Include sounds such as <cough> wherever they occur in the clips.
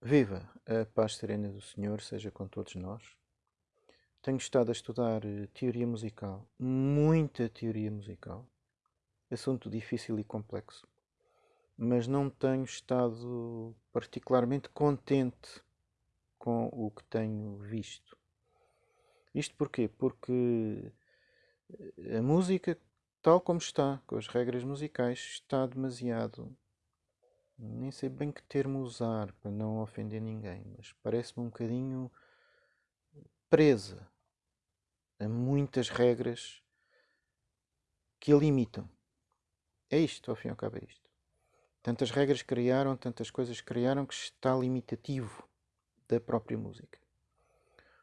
Viva! A paz serena do Senhor seja com todos nós. Tenho estado a estudar eh, teoria musical, muita teoria musical, assunto difícil e complexo, mas não tenho estado particularmente contente com o que tenho visto. Isto porquê? Porque eh, a música, tal como está, com as regras musicais, está demasiado nem sei bem que termo usar para não ofender ninguém, mas parece-me um bocadinho presa a muitas regras que a limitam. É isto, ao fim e ao cabo é isto. Tantas regras criaram, tantas coisas criaram que está limitativo da própria música.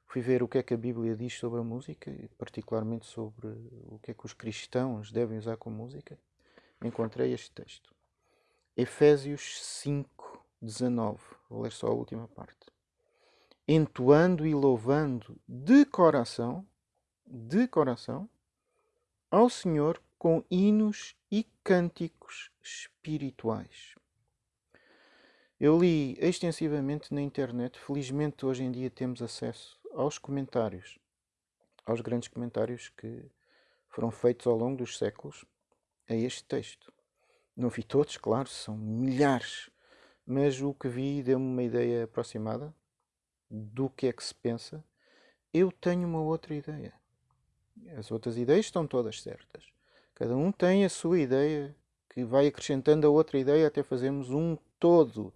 Fui ver o que é que a Bíblia diz sobre a música, e particularmente sobre o que é que os cristãos devem usar com música. Encontrei este texto. Efésios 5, 19. Vou ler só a última parte. Entoando e louvando de coração, de coração, ao Senhor com hinos e cânticos espirituais. Eu li extensivamente na internet, felizmente hoje em dia temos acesso aos comentários, aos grandes comentários que foram feitos ao longo dos séculos a este texto. Não vi todos, claro, são milhares, mas o que vi deu-me uma ideia aproximada do que é que se pensa. Eu tenho uma outra ideia. As outras ideias estão todas certas. Cada um tem a sua ideia que vai acrescentando a outra ideia até fazermos um todo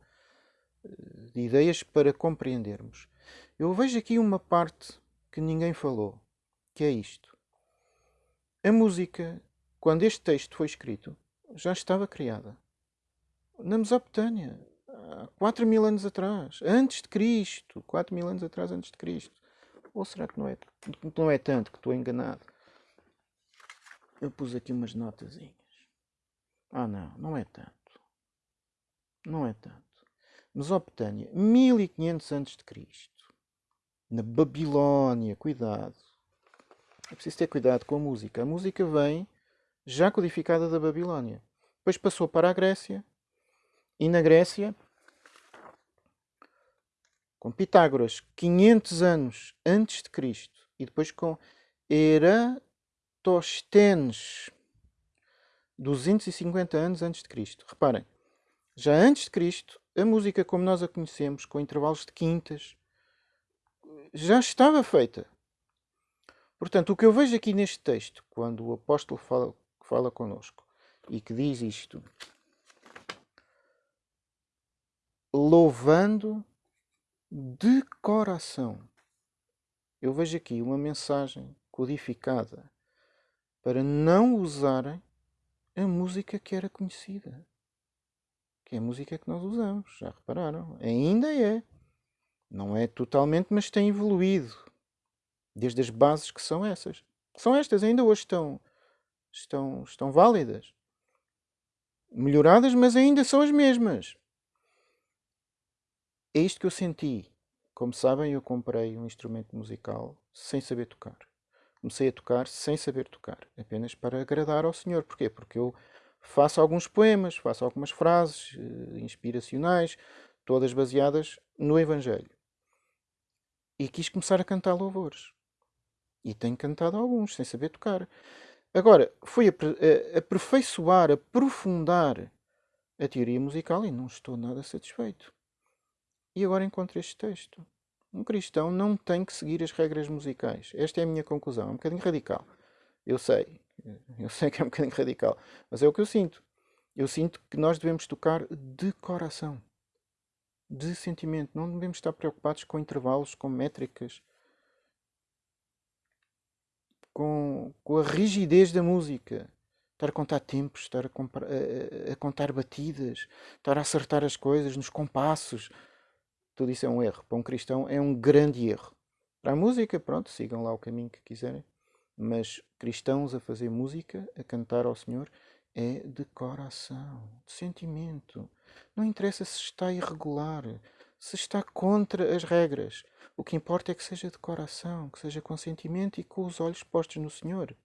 eh, de ideias para compreendermos. Eu vejo aqui uma parte que ninguém falou, que é isto. A música, quando este texto foi escrito, já estava criada. Na Mesopotâmia, há 4 mil anos atrás, antes de Cristo, 4 mil anos atrás antes de Cristo. Ou será que não é, não é tanto que estou enganado? Eu pus aqui umas notazinhas. Ah não, não é tanto. Não é tanto. Mesopotâmia, 1500 antes de Cristo. Na Babilónia, cuidado. É preciso ter cuidado com a música. A música vem já codificada da Babilónia. Depois passou para a Grécia, e na Grécia, com Pitágoras, 500 anos antes de Cristo, e depois com Eratosthenes, 250 anos antes de Cristo. Reparem, já antes de Cristo, a música como nós a conhecemos, com intervalos de quintas, já estava feita. Portanto, o que eu vejo aqui neste texto, quando o apóstolo fala fala conosco e que diz isto: louvando de coração. Eu vejo aqui uma mensagem codificada para não usarem a música que era conhecida. Que é a música que nós usamos, já repararam? Ainda é. Não é totalmente, mas tem evoluído. Desde as bases que são essas. São estas, ainda hoje estão estão, estão válidas. Melhoradas, mas ainda são as mesmas. É isto que eu senti. Como sabem, eu comprei um instrumento musical sem saber tocar. Comecei a tocar sem saber tocar, apenas para agradar ao Senhor. Porquê? Porque eu faço alguns poemas, faço algumas frases uh, inspiracionais, todas baseadas no Evangelho. E quis começar a cantar louvores. E tenho cantado alguns, sem saber tocar. Agora, fui aperfeiçoar, aprofundar a teoria musical e não estou nada satisfeito. E agora encontro este texto. Um cristão não tem que seguir as regras musicais. Esta é a minha conclusão. É um bocadinho radical. Eu sei. <laughs> Eu sei que é um bocadinho radical. Mas é o que eu sinto. Eu sinto que nós devemos tocar de coração. De sentimento. Não devemos estar preocupados com intervalos, com métricas com, com a rigidez da música. Estar a contar tempos, estar a, a, a, contar batidas, estar a acertar as coisas nos compassos. Tudo isso é um erro. Para um cristão é um grande erro. Para a música, pronto, sigam lá o caminho que quiserem. Mas cristãos a fazer música, a cantar ao Senhor, é de coração, de sentimento. Não interessa se está irregular, se está contra as regras. O que importa é que seja de coração, que seja com sentimento e com os olhos postos no Senhor.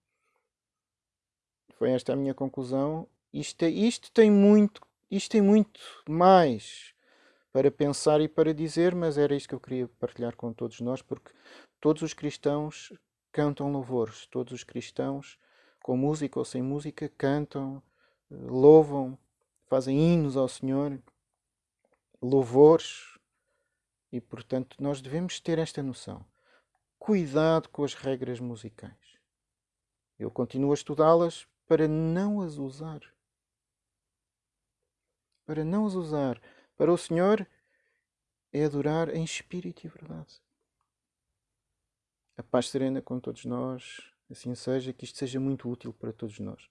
Foi esta a minha conclusão. Isto, é, isto tem muito, isto tem muito mais para pensar e para dizer, mas era isto que eu queria partilhar com todos nós, porque todos os cristãos cantam louvores, todos os cristãos, com música ou sem música, cantam, louvam, fazem hinos ao Senhor, louvores, e portanto nós devemos ter esta noção. Cuidado com as regras musicais. Eu continuo a estudá-las para não as usar. Para não as usar. Para o Senhor é adorar em espírito e verdade. A paz serena com todos nós, assim seja, que isto seja muito útil para todos nós.